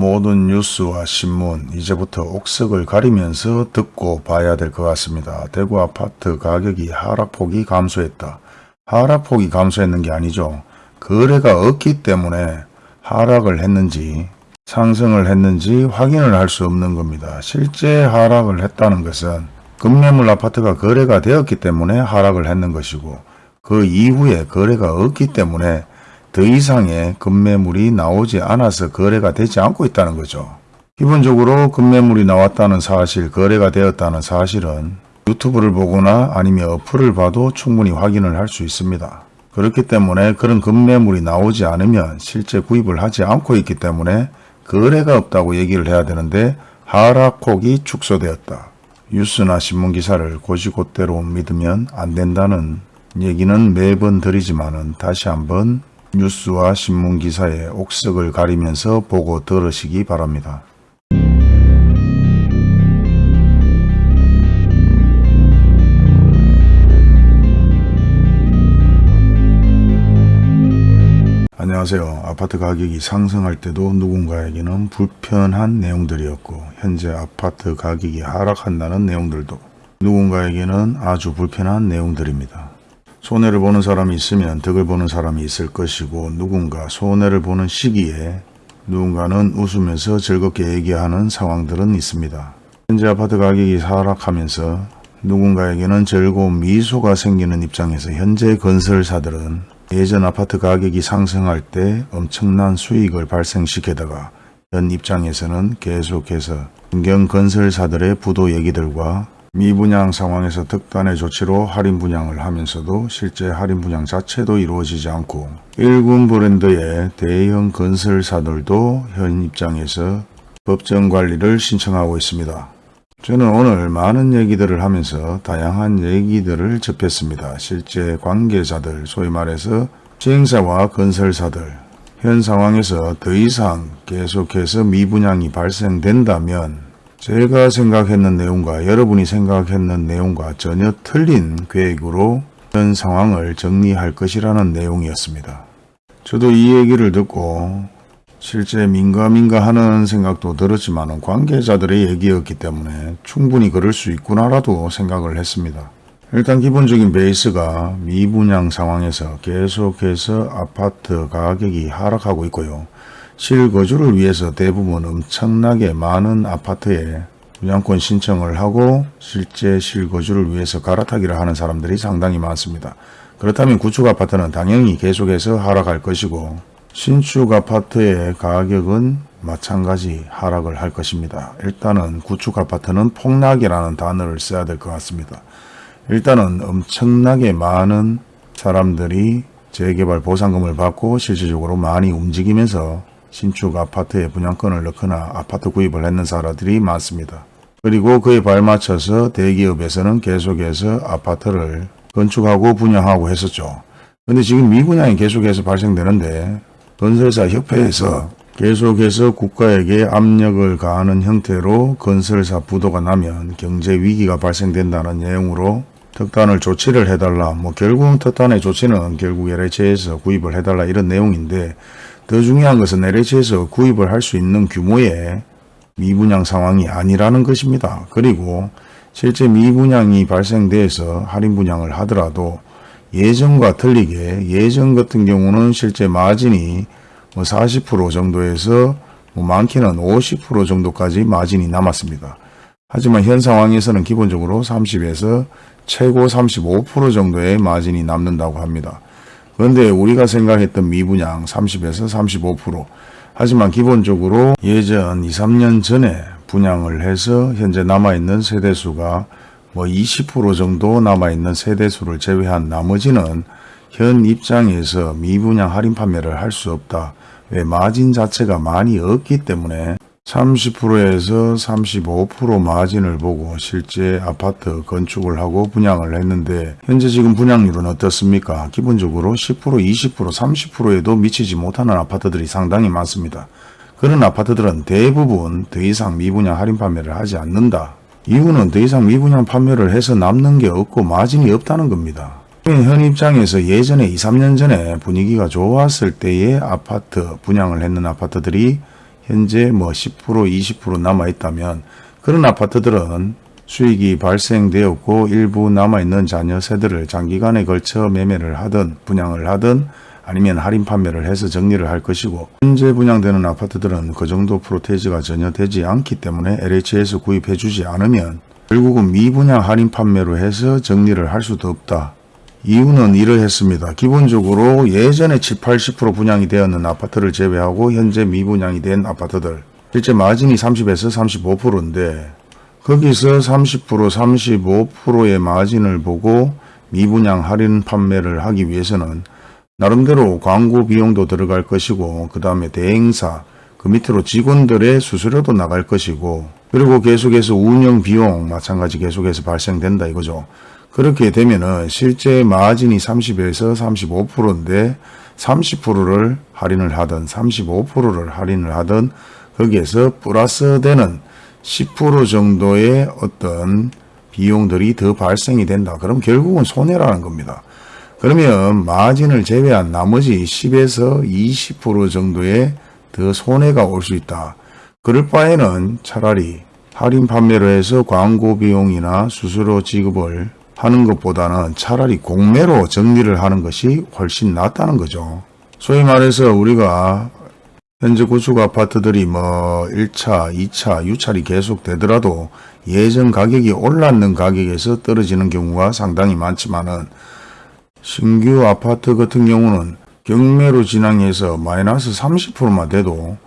모든 뉴스와 신문 이제부터 옥석을 가리면서 듣고 봐야 될 것 같습니다. 대구 아파트 가격이 하락폭이 감소했다. 하락폭이 감소했는 게 아니죠. 거래가 없기 때문에 하락을 했는지 상승을 했는지 확인을 할 수 없는 겁니다. 실제 하락을 했다는 것은 급매물 아파트가 거래가 되었기 때문에 하락을 했는 것이고 그 이후에 거래가 없기 때문에 더 이상의 급매물이 나오지 않아서 거래가 되지 않고 있다는 거죠. 기본적으로 급매물이 나왔다는 사실, 거래가 되었다는 사실은 유튜브를 보거나 아니면 어플을 봐도 충분히 확인을 할 수 있습니다. 그렇기 때문에 그런 급매물이 나오지 않으면 실제 구입을 하지 않고 있기 때문에 거래가 없다고 얘기를 해야 되는데 하락폭이 축소되었다. 뉴스나 신문기사를 고시곧대로 믿으면 안 된다는 얘기는 매번 드리지만은 다시 한번 뉴스와 신문 기사의 옥석을 가리면서 보고 들으시기 바랍니다. 안녕하세요. 아파트 가격이 상승할 때도 누군가에게는 불편한 내용들이었고 현재 아파트 가격이 하락한다는 내용들도 누군가에게는 아주 불편한 내용들입니다. 손해를 보는 사람이 있으면 덕을 보는 사람이 있을 것이고 누군가 손해를 보는 시기에 누군가는 웃으면서 즐겁게 얘기하는 상황들은 있습니다. 현재 아파트 가격이 하락하면서 누군가에게는 즐거운 미소가 생기는 입장에서 현재 건설사들은 예전 아파트 가격이 상승할 때 엄청난 수익을 발생시키다가 현 입장에서는 계속해서 중견 건설사들의 부도 얘기들과 미분양 상황에서 특단의 조치로 할인 분양을 하면서도 실제 할인 분양 자체도 이루어지지 않고 일군 브랜드의 대형 건설사들도 현 입장에서 법정 관리를 신청하고 있습니다. 저는 오늘 많은 얘기들을 하면서 다양한 얘기들을 접했습니다. 실제 관계자들, 소위 말해서 시행사와 건설사들, 현 상황에서 더 이상 계속해서 미분양이 발생된다면 제가 생각했는 내용과 여러분이 생각했는 내용과 전혀 틀린 계획으로 현 상황을 정리할 것이라는 내용이었습니다. 저도 이 얘기를 듣고 실제 민가민가 하는 생각도 들었지만 관계자들의 얘기였기 때문에 충분히 그럴 수 있구나라도 생각을 했습니다. 일단 기본적인 베이스가 미분양 상황에서 계속해서 아파트 가격이 하락하고 있고요. 실거주를 위해서 대부분 엄청나게 많은 아파트에 분양권 신청을 하고 실제 실거주를 위해서 갈아타기를 하는 사람들이 상당히 많습니다. 그렇다면 구축 아파트는 당연히 계속해서 하락할 것이고 신축 아파트의 가격은 마찬가지 하락을 할 것입니다. 일단은 구축 아파트는 폭락이라는 단어를 써야 될 것 같습니다. 일단은 엄청나게 많은 사람들이 재개발 보상금을 받고 실질적으로 많이 움직이면서 신축 아파트에 분양권을 넣거나 아파트 구입을 했는 사람들이 많습니다. 그리고 그에 발맞춰서 대기업에서는 계속해서 아파트를 건축하고 분양하고 했었죠. 근데 지금 미분양이 계속해서 발생되는데 건설사 협회에서 계속해서 국가에게 압력을 가하는 형태로 건설사 부도가 나면 경제 위기가 발생된다는 내용으로 특단을 조치를 해달라. 뭐 결국 특단의 조치는 결국 LH에서 구입을 해달라 이런 내용인데 더 중요한 것은 LH에서 구입을 할 수 있는 규모의 미분양 상황이 아니라는 것입니다. 그리고 실제 미분양이 발생돼서 할인 분양을 하더라도 예전과 틀리게 예전 같은 경우는 실제 마진이 뭐 40% 정도에서 뭐 많게는 50% 정도까지 마진이 남았습니다. 하지만 현 상황에서는 기본적으로 30에서 최고 35% 정도의 마진이 남는다고 합니다. 그런데 우리가 생각했던 미분양 30에서 35% 하지만 기본적으로 예전 2, 3년 전에 분양을 해서 현재 남아있는 세대수가 뭐 20% 정도 남아있는 세대수를 제외한 나머지는 현 입장에서 미분양 할인 판매를 할 수 없다. 왜 마진 자체가 많이 없기 때문에 30%에서 35% 마진을 보고 실제 아파트 건축을 하고 분양을 했는데 현재 지금 분양률은 어떻습니까? 기본적으로 10%, 20%, 30%에도 미치지 못하는 아파트들이 상당히 많습니다. 그런 아파트들은 대부분 더 이상 미분양 할인 판매를 하지 않는다. 이유는 더 이상 미분양 판매를 해서 남는 게 없고 마진이 없다는 겁니다. 현 입장에서 예전에 2, 3년 전에 분위기가 좋았을 때의 아파트 분양을 했는 아파트들이 현재 뭐 10% 20% 남아있다면 그런 아파트들은 수익이 발생되었고 일부 남아있는 자녀 세대를 장기간에 걸쳐 매매를 하든 분양을 하든 아니면 할인 판매를 해서 정리를 할 것이고 현재 분양되는 아파트들은 그 정도 프로테이지가 전혀 되지 않기 때문에 LH에서 구입해 주지 않으면 결국은 미분양 할인 판매로 해서 정리를 할 수도 없다. 이유는 이러했습니다. 기본적으로 예전에 7, 80% 분양이 되었는 아파트를 제외하고 현재 미분양이 된 아파트들 실제 마진이 30에서 35%인데 거기서 30% 35%의 마진을 보고 미분양 할인 판매를 하기 위해서는 나름대로 광고 비용도 들어갈 것이고 그 다음에 대행사 그 밑으로 직원들의 수수료도 나갈 것이고 그리고 계속해서 운영 비용 마찬가지 계속해서 발생된다 이거죠. 그렇게 되면은 실제 마진이 30에서 35%인데 30%를 할인을 하든 35%를 할인을 하든 거기에서 플러스 되는 10% 정도의 어떤 비용들이 더 발생이 된다. 그럼 결국은 손해라는 겁니다. 그러면 마진을 제외한 나머지 10에서 20% 정도의 더 손해가 올 수 있다. 그럴 바에는 차라리 할인 판매로 해서 광고 비용이나 수수료 지급을 하는 것보다는 차라리 공매로 정리를 하는 것이 훨씬 낫다는 거죠. 소위 말해서 우리가 현재 구축 아파트들이 뭐 1차, 2차, 유찰이 계속 되더라도 예전 가격이 올랐는 가격에서 떨어지는 경우가 상당히 많지만은 신규 아파트 같은 경우는 경매로 진행해서 마이너스 30%만 돼도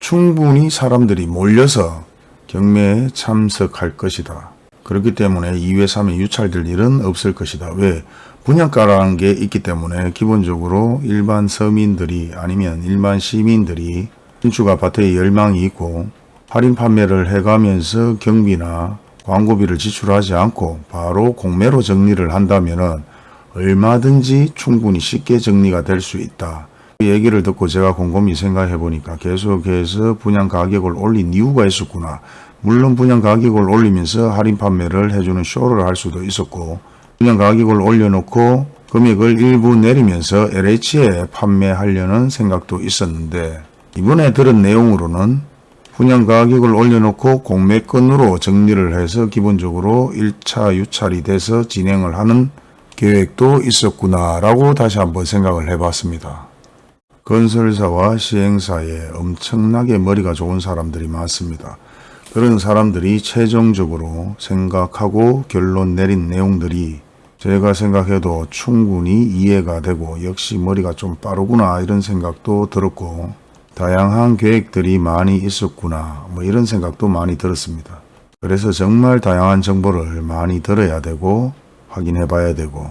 충분히 사람들이 몰려서 경매에 참석할 것이다. 그렇기 때문에 2회, 3회 유찰될 일은 없을 것이다. 왜? 분양가라는 게 있기 때문에 기본적으로 일반 서민들이 아니면 일반 시민들이 신축 아파트에 열망이 있고 할인 판매를 해가면서 경비나 광고비를 지출하지 않고 바로 공매로 정리를 한다면은 얼마든지 충분히 쉽게 정리가 될 수 있다. 이 얘기를 듣고 제가 곰곰이 생각해 보니까 계속해서 분양 가격을 올린 이유가 있었구나. 물론 분양 가격을 올리면서 할인 판매를 해주는 쇼를 할 수도 있었고 분양 가격을 올려놓고 금액을 일부 내리면서 LH에 판매하려는 생각도 있었는데 이번에 들은 내용으로는 분양 가격을 올려놓고 공매건으로 정리를 해서 기본적으로 1차 유찰이 돼서 진행을 하는 계획도 있었구나 라고 다시 한번 생각을 해봤습니다. 건설사와 시행사에 엄청나게 머리가 좋은 사람들이 많습니다. 그런 사람들이 최종적으로 생각하고 결론 내린 내용들이 제가 생각해도 충분히 이해가 되고 역시 머리가 좀 빠르구나 이런 생각도 들었고 다양한 계획들이 많이 있었구나 뭐 이런 생각도 많이 들었습니다. 그래서 정말 다양한 정보를 많이 들어야 되고 확인해 봐야 되고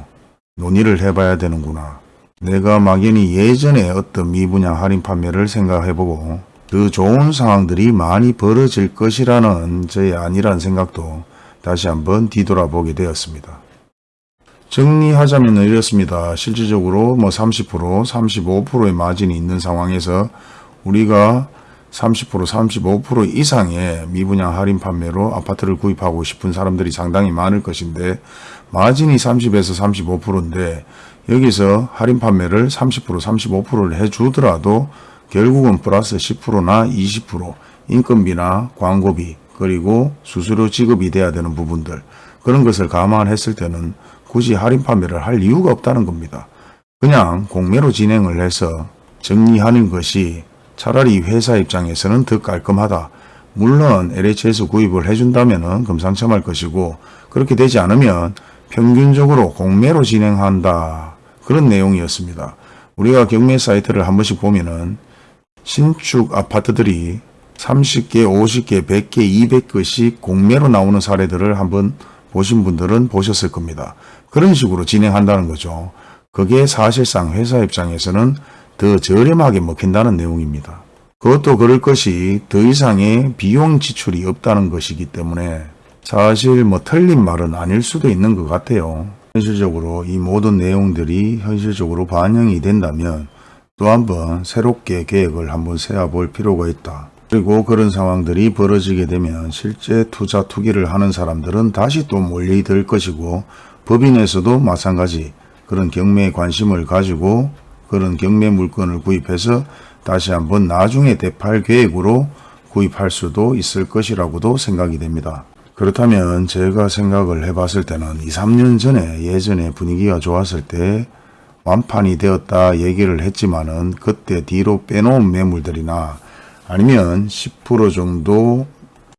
논의를 해 봐야 되는구나. 내가 막연히 예전에 어떤 미분양 할인 판매를 생각해 보고 더 좋은 상황들이 많이 벌어질 것이라는 저의 아니란 생각도 다시 한번 뒤돌아보게 되었습니다. 정리하자면 이렇습니다. 실질적으로 뭐 30%, 35%의 마진이 있는 상황에서 우리가 30%, 35% 이상의 미분양 할인 판매로 아파트를 구입하고 싶은 사람들이 상당히 많을 것인데 마진이 30에서 35%인데 여기서 할인 판매를 30%, 35%를 해주더라도 결국은 플러스 10%나 20% 인건비나 광고비 그리고 수수료 지급이 돼야 되는 부분들 그런 것을 감안했을 때는 굳이 할인 판매를 할 이유가 없다는 겁니다. 그냥 공매로 진행을 해서 정리하는 것이 차라리 회사 입장에서는 더 깔끔하다. 물론 LH에서 구입을 해준다면 금상첨할 것이고 그렇게 되지 않으면 평균적으로 공매로 진행한다. 그런 내용이었습니다. 우리가 경매 사이트를 한 번씩 보면은 신축 아파트들이 30개, 50개, 100개, 200개씩 공매로 나오는 사례들을 한번 보신 분들은 보셨을 겁니다. 그런 식으로 진행한다는 거죠. 그게 사실상 회사 입장에서는 더 저렴하게 먹힌다는 내용입니다. 그것도 그럴 것이 더 이상의 비용 지출이 없다는 것이기 때문에 사실 뭐 틀린 말은 아닐 수도 있는 것 같아요. 현실적으로 이 모든 내용들이 현실적으로 반영이 된다면 또 한번 새롭게 계획을 한번 세워볼 필요가 있다. 그리고 그런 상황들이 벌어지게 되면 실제 투자 투기를 하는 사람들은 다시 또 몰려들 것이고 법인에서도 마찬가지 그런 경매에 관심을 가지고 그런 경매 물건을 구입해서 다시 한번 나중에 대팔 계획으로 구입할 수도 있을 것이라고도 생각이 됩니다. 그렇다면 제가 생각을 해봤을 때는 2, 3년 전에 예전에 분위기가 좋았을 때 완판이 되었다 얘기를 했지만 은 그때 뒤로 빼놓은 매물들이나 아니면 10% 정도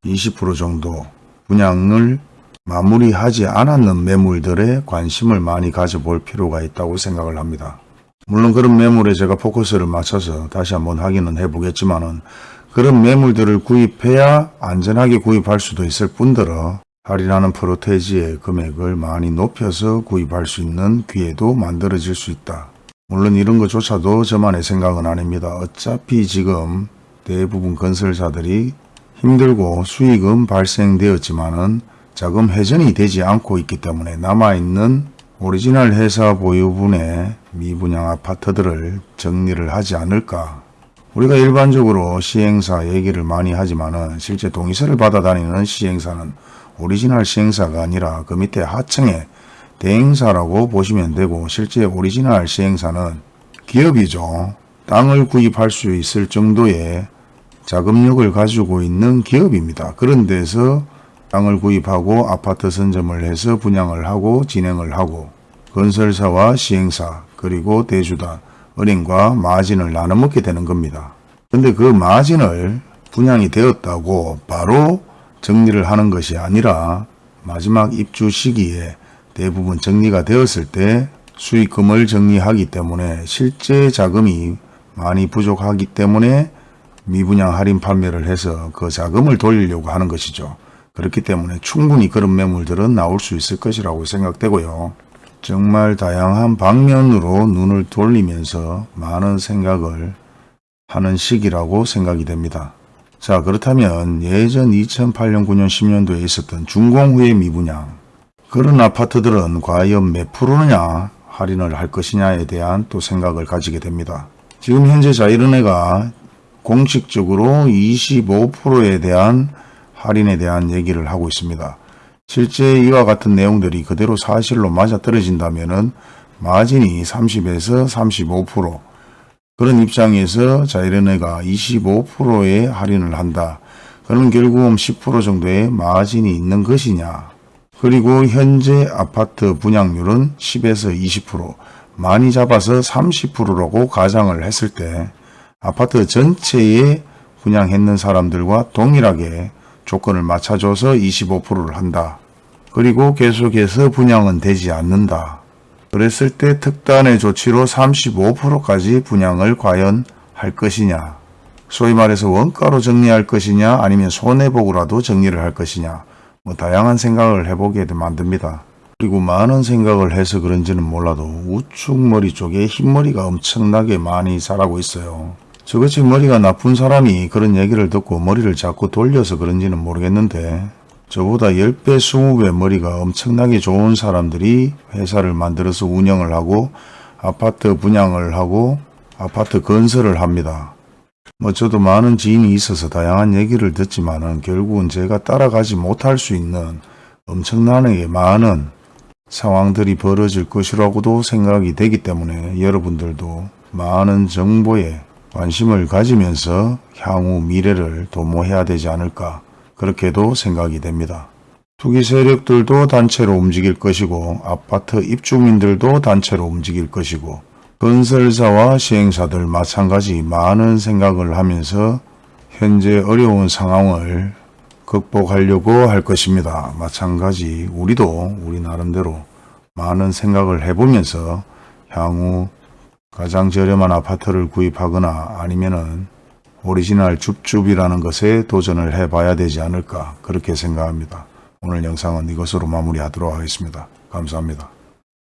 20% 정도 분양을 마무리하지 않았는 매물들에 관심을 많이 가져볼 필요가 있다고 생각을 합니다. 물론 그런 매물에 제가 포커스를 맞춰서 다시 한번 확인은 해보겠지만 은 그런 매물들을 구입해야 안전하게 구입할 수도 있을 뿐더러 할인하는 프로테지의 금액을 많이 높여서 구입할 수 있는 기회도 만들어질 수 있다. 물론 이런 것조차도 저만의 생각은 아닙니다. 어차피 지금 대부분 건설사들이 힘들고 수익은 발생되었지만 은 자금 회전이 되지 않고 있기 때문에 남아있는 오리지널 회사 보유분의 미분양 아파트들을 정리를 하지 않을까. 우리가 일반적으로 시행사 얘기를 많이 하지만 은 실제 동의서를 받아 다니는 시행사는 오리지널 시행사가 아니라 그 밑에 하층에 대행사라고 보시면 되고 실제 오리지널 시행사는 기업이죠. 땅을 구입할 수 있을 정도의 자금력을 가지고 있는 기업입니다. 그런 데서 땅을 구입하고 아파트 선점을 해서 분양을 하고 진행을 하고 건설사와 시행사 그리고 대주단 은행과 마진을 나눠 먹게 되는 겁니다. 근데 그 마진을 분양이 되었다고 바로 정리를 하는 것이 아니라 마지막 입주 시기에 대부분 정리가 되었을 때 수익금을 정리하기 때문에 실제 자금이 많이 부족하기 때문에 미분양 할인 판매를 해서 그 자금을 돌리려고 하는 것이죠. 그렇기 때문에 충분히 그런 매물들은 나올 수 있을 것이라고 생각되고요. 정말 다양한 방면으로 눈을 돌리면서 많은 생각을 하는 시기라고 생각이 됩니다. 자 그렇다면 예전 2008년 9년 10년도에 있었던 준공 후의 미분양 그런 아파트들은 과연 몇 프로냐 할인을 할 것이냐에 대한 또 생각을 가지게 됩니다. 지금 현재 자이른회가 공식적으로 25%에 대한 할인에 대한 얘기를 하고 있습니다. 실제 이와 같은 내용들이 그대로 사실로 맞아떨어진다면 마진이 30에서 35% 그런 입장에서 자이른회가 25%의 할인을 한다. 그럼 결국은 10% 정도의 마진이 있는 것이냐. 그리고 현재 아파트 분양률은 10에서 20% 많이 잡아서 30%라고 가정을 했을 때 아파트 전체에 분양했는 사람들과 동일하게 조건을 맞춰줘서 25%를 한다. 그리고 계속해서 분양은 되지 않는다. 그랬을 때 특단의 조치로 35%까지 분양을 과연 할 것이냐. 소위 말해서 원가로 정리할 것이냐 아니면 손해보고라도 정리를 할 것이냐. 뭐 다양한 생각을 해보게 만듭니다. 그리고 많은 생각을 해서 그런지는 몰라도 우측 머리 쪽에 흰머리가 엄청나게 많이 자라고 있어요. 저것이 머리가 나쁜 사람이 그런 얘기를 듣고 머리를 자꾸 돌려서 그런지는 모르겠는데 저보다 10배, 20배 머리가 엄청나게 좋은 사람들이 회사를 만들어서 운영을 하고 아파트 분양을 하고 아파트 건설을 합니다. 뭐 저도 많은 지인이 있어서 다양한 얘기를 듣지만 은 결국은 제가 따라가지 못할 수 있는 엄청나게 많은 상황들이 벌어질 것이라고도 생각이 되기 때문에 여러분들도 많은 정보에 관심을 가지면서 향후 미래를 도모해야 되지 않을까 그렇게도 생각이 됩니다. 투기 세력들도 단체로 움직일 것이고 아파트 입주민들도 단체로 움직일 것이고 건설사와 시행사들 마찬가지 많은 생각을 하면서 현재 어려운 상황을 극복하려고 할 것입니다. 마찬가지 우리도 우리 나름대로 많은 생각을 해보면서 향후 가장 저렴한 아파트를 구입하거나 아니면은 오리지널 줍줍이라는 것에 도전을 해봐야 되지 않을까 그렇게 생각합니다. 오늘 영상은 이것으로 마무리하도록 하겠습니다. 감사합니다.